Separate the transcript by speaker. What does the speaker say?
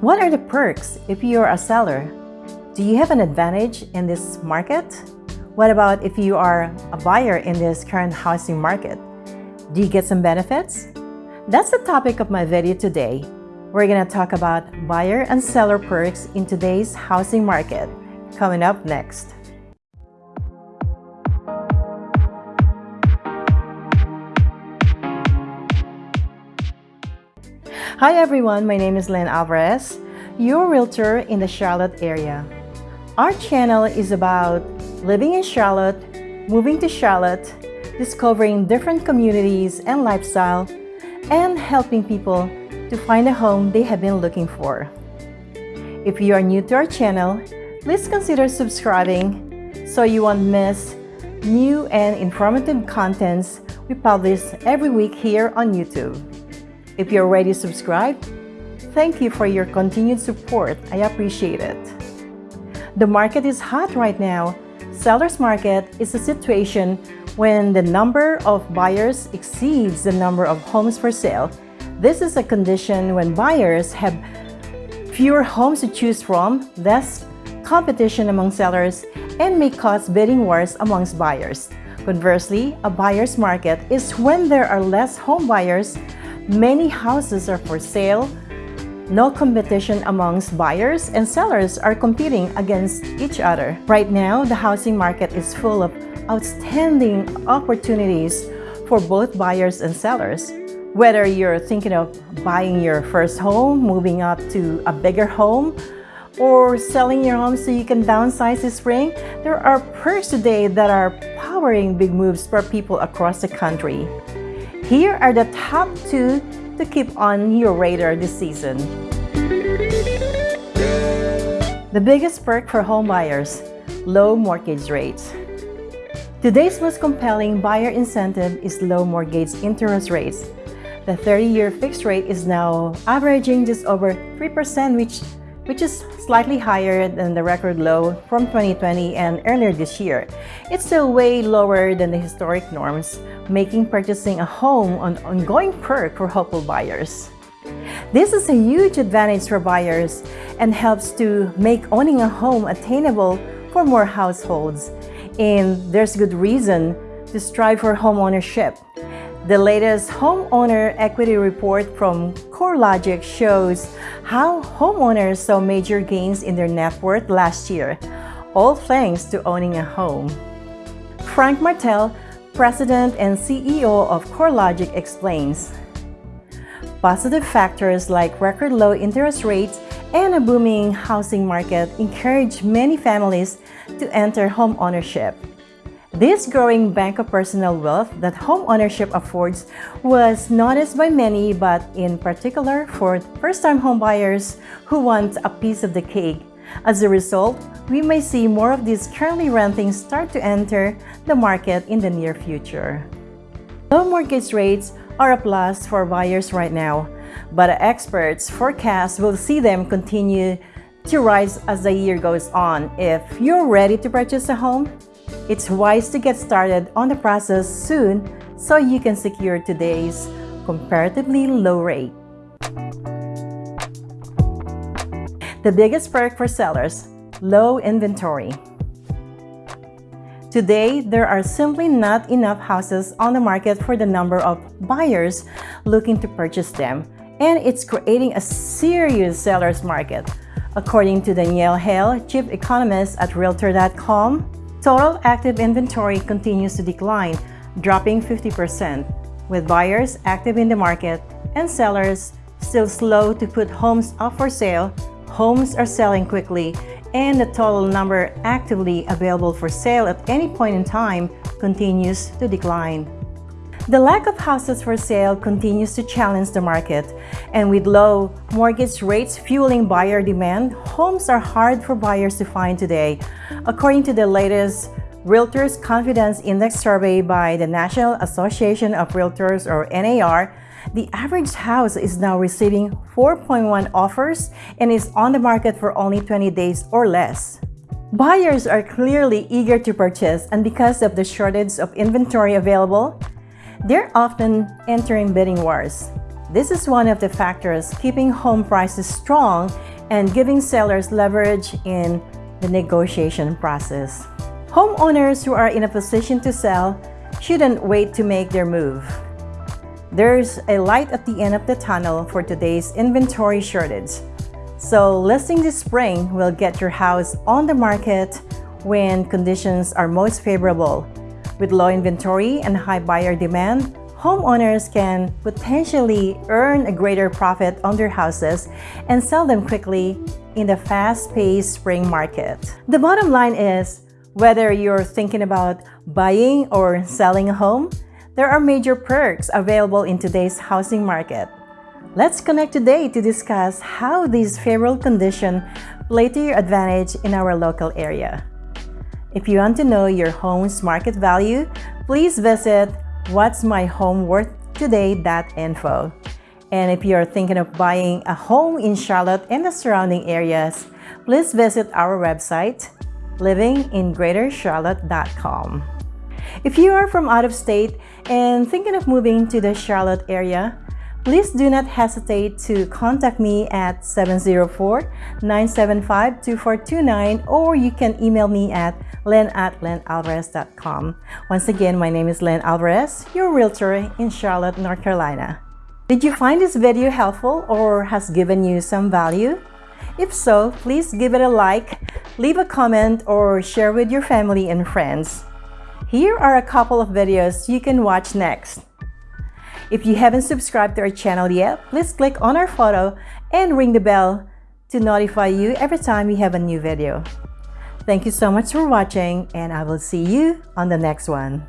Speaker 1: What are the perks if you're a seller? Do you have an advantage in this market? What about if you are a buyer in this current housing market? Do you get some benefits? That's the topic of my video today. We're going to talk about buyer and seller perks in today's housing market. Coming up next. Hi everyone, my name is Len Alvarez, your realtor in the Charlotte area. Our channel is about living in Charlotte, moving to Charlotte, discovering different communities and lifestyle, and helping people to find a home they have been looking for. If you are new to our channel, please consider subscribing so you won't miss new and informative contents we publish every week here on YouTube. If you're already subscribed, thank you for your continued support. I appreciate it. The market is hot right now. Seller's market is a situation when the number of buyers exceeds the number of homes for sale. This is a condition when buyers have fewer homes to choose from, less competition among sellers, and may cause bidding wars amongst buyers. Conversely, a buyer's market is when there are less home buyers Many houses are for sale. No competition amongst buyers and sellers are competing against each other. Right now, the housing market is full of outstanding opportunities for both buyers and sellers. Whether you're thinking of buying your first home, moving up to a bigger home, or selling your home so you can downsize this spring, there are perks today that are powering big moves for people across the country. Here are the top two to keep on your radar this season. The biggest perk for home buyers, low mortgage rates. Today's most compelling buyer incentive is low mortgage interest rates. The 30-year fixed rate is now averaging just over 3%, which which is slightly higher than the record low from 2020 and earlier this year. It's still way lower than the historic norms, making purchasing a home an ongoing perk for hopeful buyers. This is a huge advantage for buyers and helps to make owning a home attainable for more households. And there's good reason to strive for home ownership. The latest homeowner equity report from CoreLogic shows how homeowners saw major gains in their net worth last year, all thanks to owning a home. Frank Martell, President and CEO of CoreLogic explains, Positive factors like record low interest rates and a booming housing market encourage many families to enter home ownership. This growing bank of personal wealth that home ownership affords was noticed by many, but in particular for first-time homebuyers who want a piece of the cake. As a result, we may see more of these currently renting start to enter the market in the near future. Low mortgage rates are a plus for buyers right now, but experts forecast will see them continue to rise as the year goes on. If you're ready to purchase a home, it's wise to get started on the process soon so you can secure today's comparatively low rate. The biggest perk for sellers, low inventory. Today, there are simply not enough houses on the market for the number of buyers looking to purchase them, and it's creating a serious seller's market. According to Danielle Hale, chief economist at Realtor.com, Total active inventory continues to decline, dropping 50%, with buyers active in the market and sellers still slow to put homes up for sale, homes are selling quickly, and the total number actively available for sale at any point in time continues to decline. The lack of houses for sale continues to challenge the market, and with low mortgage rates fueling buyer demand, homes are hard for buyers to find today. According to the latest Realtors Confidence Index survey by the National Association of Realtors or NAR, the average house is now receiving 4.1 offers and is on the market for only 20 days or less. Buyers are clearly eager to purchase and because of the shortage of inventory available, they're often entering bidding wars. This is one of the factors keeping home prices strong and giving sellers leverage in the negotiation process. Homeowners who are in a position to sell shouldn't wait to make their move. There's a light at the end of the tunnel for today's inventory shortage. So listing this spring will get your house on the market when conditions are most favorable. With low inventory and high buyer demand, homeowners can potentially earn a greater profit on their houses and sell them quickly in the fast-paced spring market. The bottom line is, whether you're thinking about buying or selling a home, there are major perks available in today's housing market. Let's connect today to discuss how these favorable conditions play to your advantage in our local area. If you want to know your home's market value, please visit what's my home worth today.info. And if you're thinking of buying a home in Charlotte and the surrounding areas, please visit our website, livingingreatercharlotte.com. If you are from out of state and thinking of moving to the Charlotte area, please do not hesitate to contact me at 704-975-2429 or you can email me at len at lenalvarez.com. Once again, my name is Len Alvarez, your realtor in Charlotte, North Carolina. Did you find this video helpful or has given you some value? If so, please give it a like, leave a comment, or share with your family and friends. Here are a couple of videos you can watch next. If you haven't subscribed to our channel yet, please click on our photo and ring the bell to notify you every time we have a new video. Thank you so much for watching and I will see you on the next one.